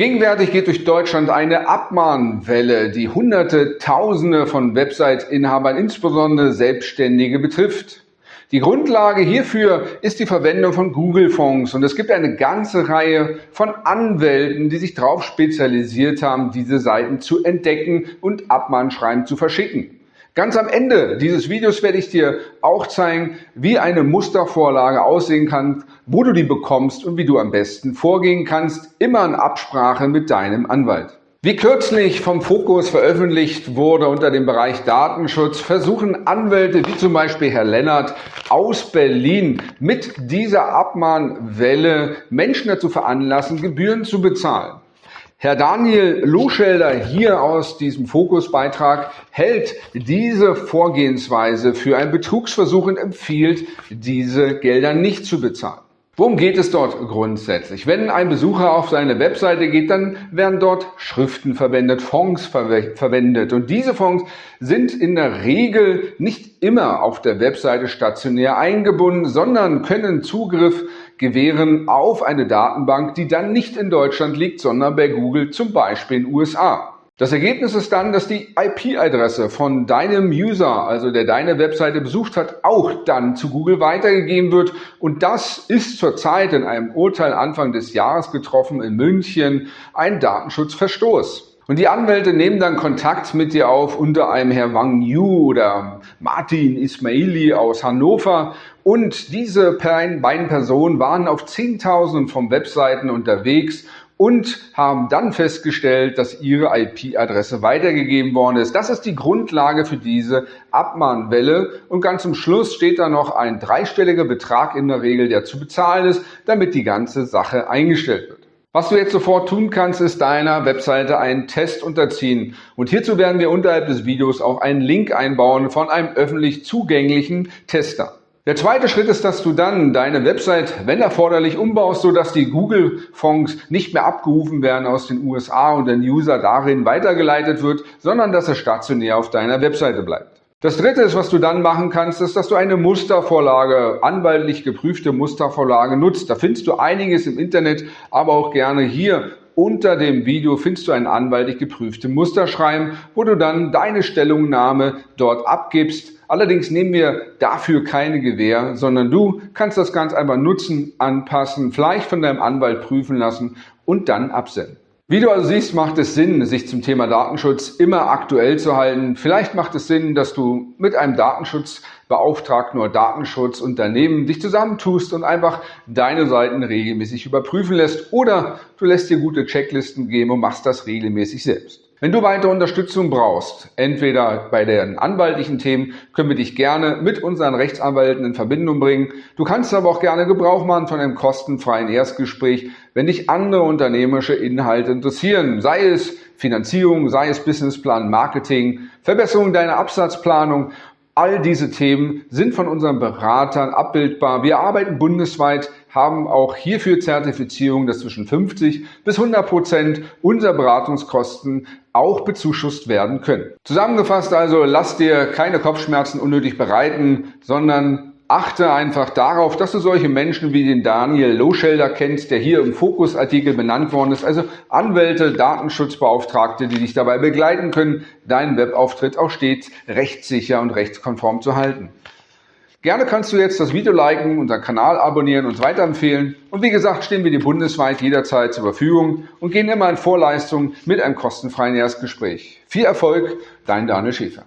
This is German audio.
Gegenwärtig geht durch Deutschland eine Abmahnwelle, die Hunderte, Tausende von Website-Inhabern, insbesondere Selbstständige, betrifft. Die Grundlage hierfür ist die Verwendung von Google-Fonds und es gibt eine ganze Reihe von Anwälten, die sich darauf spezialisiert haben, diese Seiten zu entdecken und Abmahnschreiben zu verschicken. Ganz am Ende dieses Videos werde ich dir auch zeigen, wie eine Mustervorlage aussehen kann, wo du die bekommst und wie du am besten vorgehen kannst, immer in Absprache mit deinem Anwalt. Wie kürzlich vom Fokus veröffentlicht wurde unter dem Bereich Datenschutz, versuchen Anwälte wie zum Beispiel Herr Lennart aus Berlin mit dieser Abmahnwelle Menschen dazu veranlassen, Gebühren zu bezahlen. Herr Daniel Loschelder hier aus diesem Fokusbeitrag hält diese Vorgehensweise für einen Betrugsversuch und empfiehlt, diese Gelder nicht zu bezahlen. Worum geht es dort grundsätzlich? Wenn ein Besucher auf seine Webseite geht, dann werden dort Schriften verwendet, Fonds ver verwendet. Und diese Fonds sind in der Regel nicht immer auf der Webseite stationär eingebunden, sondern können Zugriff gewähren auf eine Datenbank, die dann nicht in Deutschland liegt, sondern bei Google, zum Beispiel in den USA. Das Ergebnis ist dann, dass die IP-Adresse von deinem User, also der deine Webseite besucht hat, auch dann zu Google weitergegeben wird. Und das ist zurzeit in einem Urteil Anfang des Jahres getroffen in München ein Datenschutzverstoß. Und die Anwälte nehmen dann Kontakt mit dir auf unter einem Herr Wang Yu oder Martin Ismaili aus Hannover. Und diese beiden Personen waren auf Zehntausenden von Webseiten unterwegs und haben dann festgestellt, dass ihre IP-Adresse weitergegeben worden ist. Das ist die Grundlage für diese Abmahnwelle und ganz zum Schluss steht da noch ein dreistelliger Betrag in der Regel, der zu bezahlen ist, damit die ganze Sache eingestellt wird. Was du jetzt sofort tun kannst, ist deiner Webseite einen Test unterziehen. Und hierzu werden wir unterhalb des Videos auch einen Link einbauen von einem öffentlich zugänglichen Tester. Der zweite Schritt ist, dass du dann deine Website, wenn erforderlich, umbaust, sodass die Google-Fonds nicht mehr abgerufen werden aus den USA und der User darin weitergeleitet wird, sondern dass er stationär auf deiner Webseite bleibt. Das dritte ist, was du dann machen kannst, ist, dass du eine Mustervorlage, anwaltlich geprüfte Mustervorlage nutzt. Da findest du einiges im Internet, aber auch gerne hier unter dem Video findest du ein anwaltlich geprüfte Musterschreiben, wo du dann deine Stellungnahme dort abgibst. Allerdings nehmen wir dafür keine Gewähr, sondern du kannst das ganz einfach nutzen, anpassen, vielleicht von deinem Anwalt prüfen lassen und dann absenden. Wie du also siehst, macht es Sinn, sich zum Thema Datenschutz immer aktuell zu halten. Vielleicht macht es Sinn, dass du mit einem Datenschutzbeauftragten oder Datenschutzunternehmen dich zusammentust und einfach deine Seiten regelmäßig überprüfen lässt. Oder du lässt dir gute Checklisten geben und machst das regelmäßig selbst. Wenn du weitere Unterstützung brauchst, entweder bei den anwaltlichen Themen, können wir dich gerne mit unseren Rechtsanwälten in Verbindung bringen. Du kannst aber auch gerne Gebrauch machen von einem kostenfreien Erstgespräch, wenn dich andere unternehmerische Inhalte interessieren, sei es Finanzierung, sei es Businessplan, Marketing, Verbesserung deiner Absatzplanung All diese Themen sind von unseren Beratern abbildbar. Wir arbeiten bundesweit, haben auch hierfür Zertifizierung, dass zwischen 50 bis 100 Prozent unserer Beratungskosten auch bezuschusst werden können. Zusammengefasst also, lass dir keine Kopfschmerzen unnötig bereiten, sondern achte einfach darauf, dass du solche Menschen wie den Daniel Loschelder kennst, der hier im Fokusartikel benannt worden ist, also Anwälte, Datenschutzbeauftragte, die dich dabei begleiten können, deinen Webauftritt auch stets rechtssicher und rechtskonform zu halten. Gerne kannst du jetzt das Video liken, unseren Kanal abonnieren und weiterempfehlen. Und wie gesagt, stehen wir dir bundesweit jederzeit zur Verfügung und gehen immer in Vorleistung mit einem kostenfreien Erstgespräch. Viel Erfolg, dein Daniel Schäfer.